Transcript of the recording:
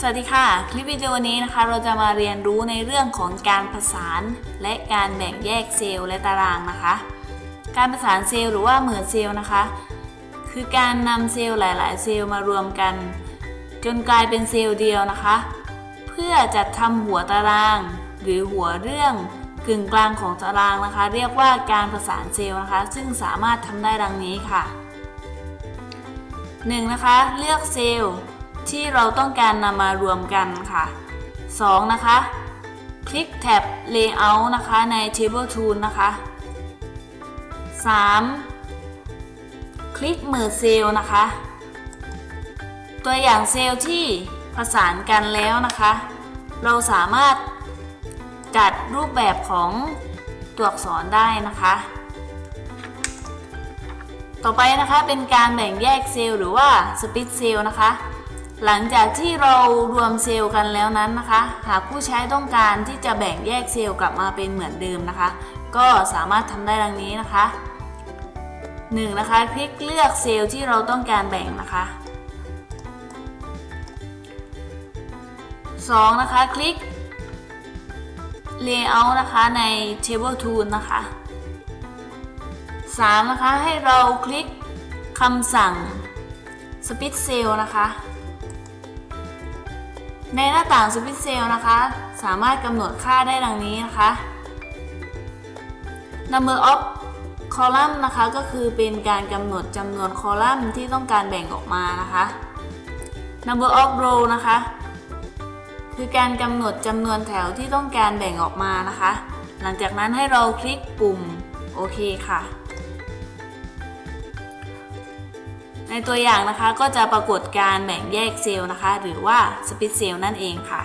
สวัสดีค่ะ คลิปวิดีโอนี้นะคะ เราจะมาเรียนรู้ในเรื่องของการผสานและการแบ่งแยกเซลล์และตารางนะคะ การผสานเซลล์หรือว่า merge cell นะคะ คือการนำเซลล์หลาย ๆ เซลล์มารวมกัน จนกลายเป็นเซลล์เดียวนะคะ เพื่อจัดทำหัวตาราง หรือหัวเรื่องกึ่งกลางของตารางนะคะ เรียกว่าการผสานเซลล์นะคะ ซึ่งสามารถทำได้ดังนี้ค่ะ 1. นะคะ เลือกเซลล์ ที่เราต้องการนำมารวมกันค่ะ 2. นะคะ คลิกแท็บ Layout นะคะใน Table Tool นะคะ 3. คลิกมือเซลนะคะ ตัวอย่างเซลล์ที่ผสานกันแล้วนะคะ เราสามารถจัดรูปแบบของตัวอักษรได้นะคะ ต่อไปนะคะเป็นการแบ่งแยกเซลล์หรือว่าสปิตเซลล์นะคะ หลังจากที่เรารวมเซลล์กันแล้วนั้นนะคะ หากผู้ใช้ต้องการที่จะแบ่งแยกเซลล์กลับมาเป็นเหมือนเดิมนะคะ ก็สามารถทำได้ดังนี้นะคะ 1. นะคะ คลิกเลือกเซลล์ที่เราต้องการแบ่งนะคะ 2. นะคะ คลิก Layout นะคะใน Table Tool นะคะ 3. นะคะ ให้เราคลิกคำสั่ง Split Cell นะคะ ในหน้าต่าง Split Cell นะคะ สามารถกำหนดค่าได้ดังนี้นะคะ Number of column นะคะก็คือเป็นการกำหนดจำนวนคอลัมน์ที่ต้องการแบ่งออกมานะคะ Number of row นะคะ คือการกำหนดจำนวนแถวที่ต้องการแบ่งออกมานะคะ หลังจากนั้นให้เราคลิกปุ่มโอเคค่ะ ในตัวอย่างนะคะก็จะปรากฏการแบ่งแยกเซลล์นะคะ หรือว่าสปิตเซลล์นั่นเองค่ะ